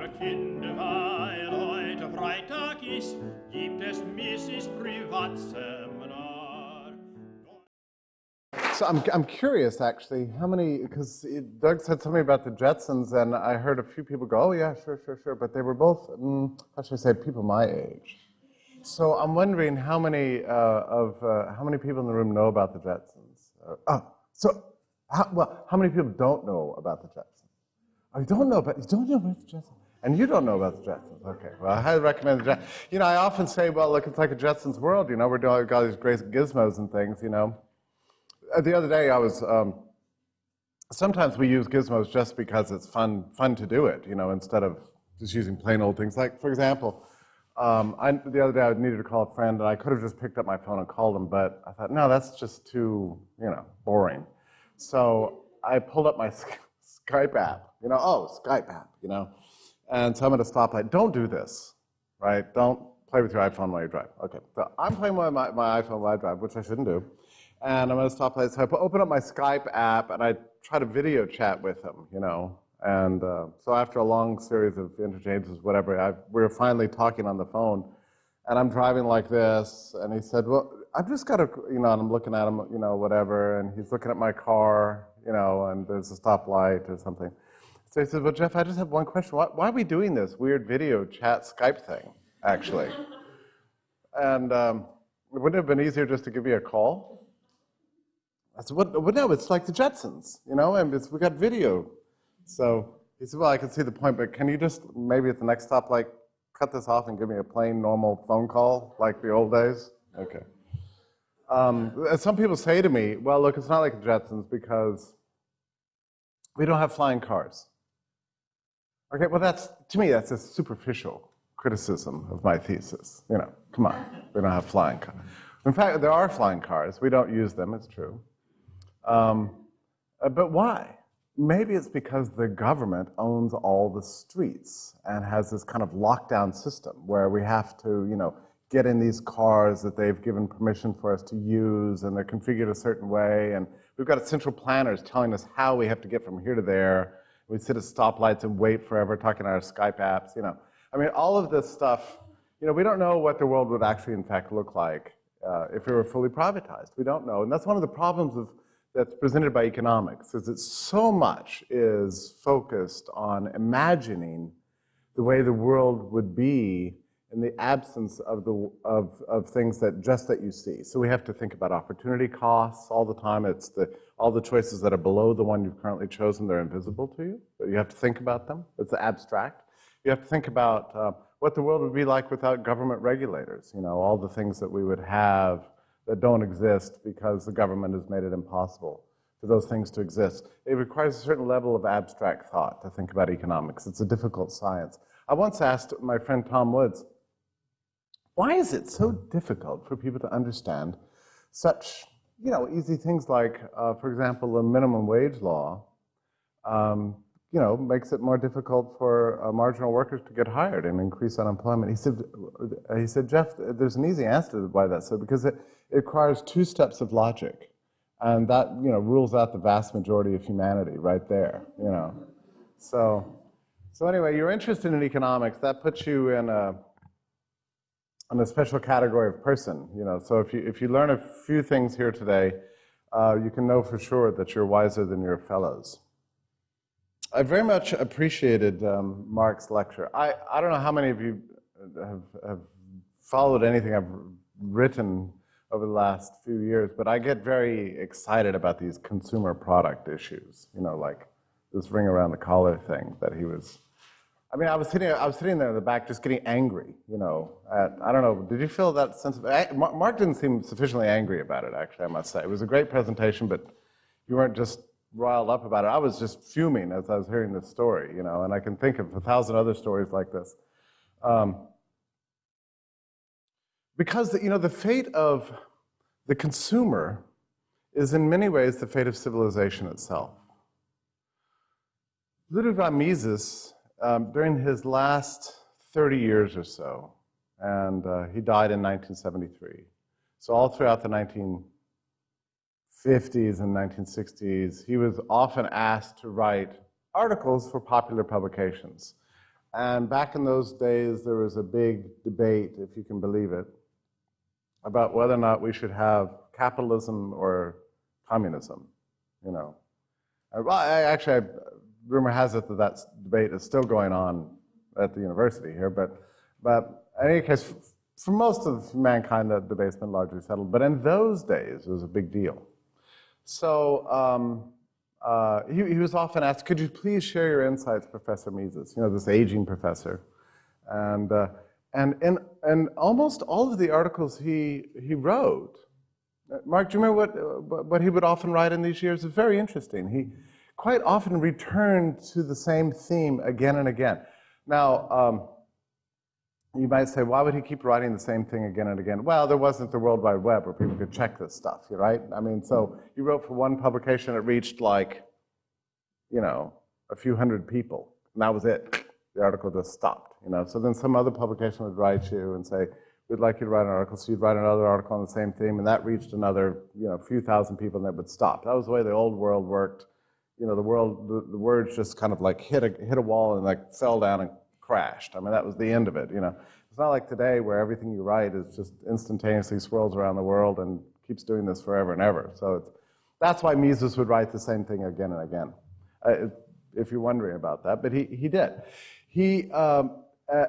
Liebe Kinder, weil heute Freitag ist, gibt es Mises Privatseminar. So I'm, I'm curious, actually, how many, because Doug said something about the Jetsons, and I heard a few people go, oh, yeah, sure, sure, sure, but they were both, mm, how should I say, people my age. So I'm wondering how many uh, of, uh, how many people in the room know about the Jetsons? Uh, oh, so, how, well, how many people don't know about the Jetsons? I don't know but you don't know about the Jetsons? And you don't know about the Jetsons. Okay, well, I highly recommend the Jetsons. You know, I often say, well, look, it's like a Jetsons world, you know, we're doing all these great gizmos and things, you know. Uh, the other day I was, um, sometimes we use gizmos just because it's fun, fun to do it, you know, instead of just using plain old things. Like, for example, um, I, the other day I needed to call a friend and I could have just picked up my phone and called him, but I thought, no, that's just too, you know, boring. So I pulled up my Skype app, you know, oh, Skype app, you know. And so I'm at a stoplight. Don't do this, right? Don't play with your iPhone while you drive. Okay, so I'm playing with my, my iPhone while I drive, which I shouldn't do and I'm at a stoplight. So I open up my Skype app and I try to video chat with him, you know. And uh, so after a long series of interchanges, whatever, I, we were finally talking on the phone. And I'm driving like this, and he said, well, I've just got to, you know, and I'm looking at him, you know, whatever, and he's looking at my car, you know, and there's a stoplight or something. So he said, well, Jeff, I just have one question. Why, why are we doing this weird video chat Skype thing, actually? and um, wouldn't it have been easier just to give you a call? I said, what, what, no, it's like the Jetsons, you know, and we got video. So he said, well, I can see the point, but can you just maybe at the next stop, like, cut this off and give me a plain, normal phone call, like the old days? Okay. Um, some people say to me, well, look, it's not like the Jetsons because we don't have flying cars. Okay, well, that's, to me, that's a superficial criticism of my thesis. You know, come on, we don't have flying cars. In fact, there are flying cars. We don't use them, it's true. Um, uh, but why? Maybe it's because the government owns all the streets and has this kind of lockdown system where we have to, you know, get in these cars that they've given permission for us to use and they're configured a certain way. And we've got central planners telling us how we have to get from here to there. We sit at stoplights and wait forever talking on our Skype apps, you know. I mean, all of this stuff, you know, we don't know what the world would actually in fact look like uh, if it were fully privatized. We don't know. And that's one of the problems of that's presented by economics is that so much is focused on imagining the way the world would be in the absence of, the, of, of things that just that you see. So we have to think about opportunity costs all the time. It's the, all the choices that are below the one you've currently chosen, they're invisible to you. But you have to think about them. It's abstract. You have to think about uh, what the world would be like without government regulators. You know, all the things that we would have that don't exist because the government has made it impossible for those things to exist. It requires a certain level of abstract thought to think about economics. It's a difficult science. I once asked my friend Tom Woods, why is it so difficult for people to understand such, you know, easy things like, uh, for example, the minimum wage law, um, you know, makes it more difficult for uh, marginal workers to get hired and increase unemployment. He said, he said, Jeff, there's an easy answer to why that's so, because it, it requires two steps of logic. And that, you know, rules out the vast majority of humanity right there, you know. So, so anyway, you're interested in economics, that puts you in a, in a special category of person, you know. So if you, if you learn a few things here today, uh, you can know for sure that you're wiser than your fellows. I very much appreciated um, Mark's lecture. I, I don't know how many of you have, have followed anything I've written over the last few years, but I get very excited about these consumer product issues, you know, like this ring around the collar thing that he was, I mean, I was sitting, I was sitting there in the back just getting angry, you know, at, I don't know, did you feel that sense of, Mark didn't seem sufficiently angry about it, actually, I must say. It was a great presentation, but you weren't just riled up about it. I was just fuming as I was hearing this story, you know, and I can think of a thousand other stories like this. Um, because, you know, the fate of the consumer is in many ways the fate of civilization itself. Ludwig Mises, um, during his last 30 years or so, and uh, he died in 1973. So all throughout the 1950s and 1960s, he was often asked to write articles for popular publications. And back in those days, there was a big debate, if you can believe it, about whether or not we should have capitalism or communism, you know. I, actually, I, rumor has it that that debate is still going on at the university here, but, but in any case, for most of mankind, that debate's been largely settled. But in those days, it was a big deal. So um, uh, he, he, was often asked, could you please share your insights, Professor Mises, you know, this aging professor. And, uh, and in, almost all of the articles he, he wrote, Mark, do you remember what, what he would often write in these years? It's very interesting. He quite often returned to the same theme again and again. Now, um, you might say, why would he keep writing the same thing again and again? Well, there wasn't the World Wide Web where people could check this stuff, right? I mean, so he wrote for one publication, it reached like, you know, a few hundred people, and that was it. The article just stopped, you know. So then some other publication would write you and say, we'd like you to write an article, so you'd write another article on the same theme, and that reached another, you know, few thousand people, and it would stop. That was the way the old world worked. You know, the world, the, the words just kind of like hit a, hit a wall and like fell down and crashed. I mean, that was the end of it, you know. It's not like today where everything you write is just instantaneously swirls around the world and keeps doing this forever and ever. So that's why Mises would write the same thing again and again, uh, if you're wondering about that. But he, he did. He, um,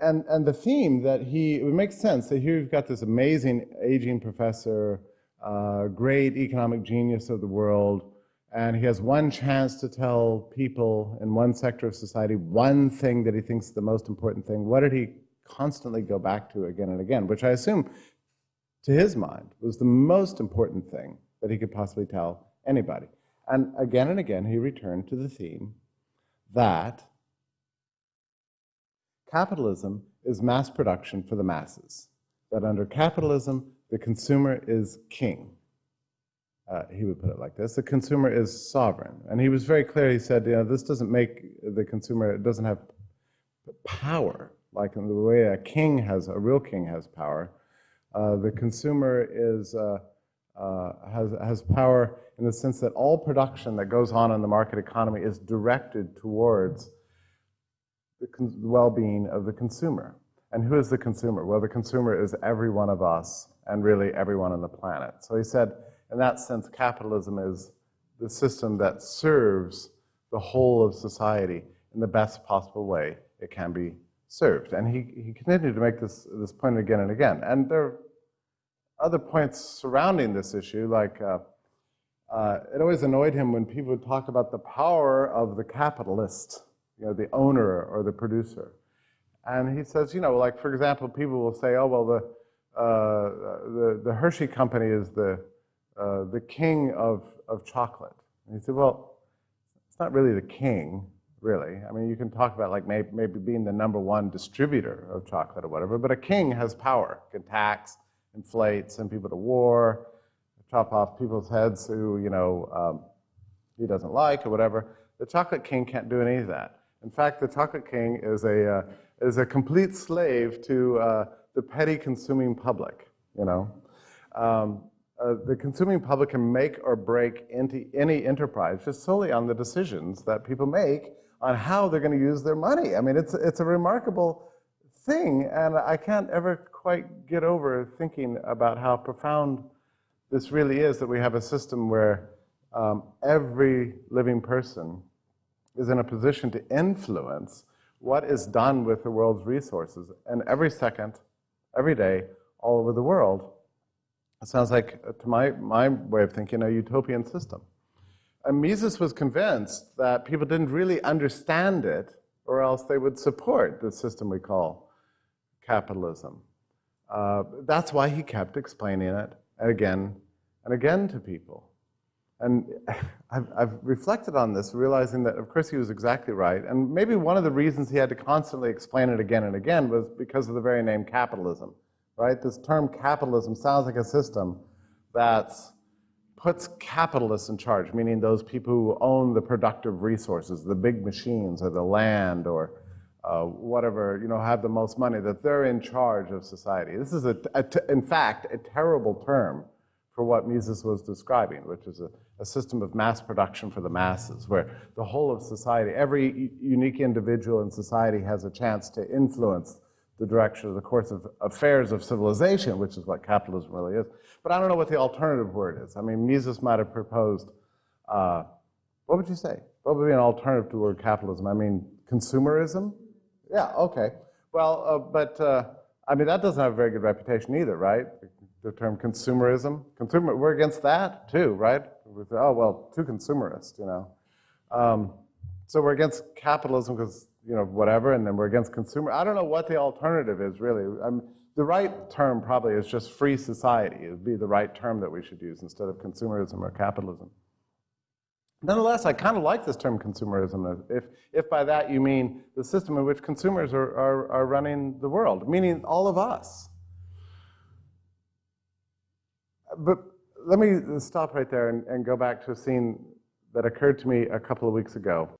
and, and the theme that he, it makes sense that here you've got this amazing aging professor, uh, great economic genius of the world, and he has one chance to tell people in one sector of society one thing that he thinks is the most important thing. What did he constantly go back to again and again, which I assume, to his mind, was the most important thing that he could possibly tell anybody. And again and again, he returned to the theme that capitalism is mass production for the masses, that under capitalism, the consumer is king uh, he would put it like this, the consumer is sovereign. And he was very clear, he said, you know, this doesn't make the consumer, it doesn't have power, like in the way a king has, a real king has power. Uh, the consumer is, uh, uh has, has power in the sense that all production that goes on in the market economy is directed towards the well-being of the consumer. And who is the consumer? Well, the consumer is every one of us and really everyone on the planet. So he said, in that sense, capitalism is the system that serves the whole of society in the best possible way it can be served. And he, he continued to make this, this point again and again. And there are other points surrounding this issue, like uh, uh, it always annoyed him when people would talk about the power of the capitalist, you know, the owner or the producer. And he says, you know, like, for example, people will say, oh, well, the, uh, the, the Hershey company is the, uh, the king of, of chocolate. And he said, well, it's not really the king, really. I mean, you can talk about like maybe, maybe being the number one distributor of chocolate or whatever, but a king has power, can tax, inflate, send people to war, chop off people's heads who, you know, um, he doesn't like or whatever. The chocolate king can't do any of that. In fact, the chocolate king is a, uh, is a complete slave to uh, the petty consuming public, you know. Um, uh, the consuming public can make or break into any enterprise just solely on the decisions that people make on how they're going to use their money. I mean, it's, it's a remarkable thing, and I can't ever quite get over thinking about how profound this really is that we have a system where um, every living person is in a position to influence what is done with the world's resources, and every second, every day, all over the world. It sounds like, uh, to my, my way of thinking, a utopian system. And Mises was convinced that people didn't really understand it, or else they would support the system we call capitalism. Uh, that's why he kept explaining it again and again to people. And I've, I've, reflected on this, realizing that, of course, he was exactly right. And maybe one of the reasons he had to constantly explain it again and again was because of the very name capitalism right? This term capitalism sounds like a system that puts capitalists in charge, meaning those people who own the productive resources, the big machines or the land or uh, whatever, you know, have the most money, that they're in charge of society. This is, a, in fact, a terrible term for what Mises was describing, which is a, a system of mass production for the masses, where the whole of society, every unique individual in society has a chance to influence the direction of the course of affairs of civilization, which is what capitalism really is. But I don't know what the alternative word is. I mean, Mises might have proposed, uh, what would you say? What would be an alternative to the word capitalism? I mean, consumerism? Yeah, okay. Well, uh, but uh, I mean, that doesn't have a very good reputation either, right? The term consumerism. Consumer, we're against that too, right? With, oh, well, too consumerist, you know. Um, so we're against capitalism because, you know, whatever, and then we're against consumer. I don't know what the alternative is really. Um, the right term probably is just free society. It would be the right term that we should use instead of consumerism or capitalism. Nonetheless, I kind of like this term consumerism, if, if by that you mean the system in which consumers are, are, are running the world, meaning all of us. But let me stop right there and, and go back to a scene that occurred to me a couple of weeks ago.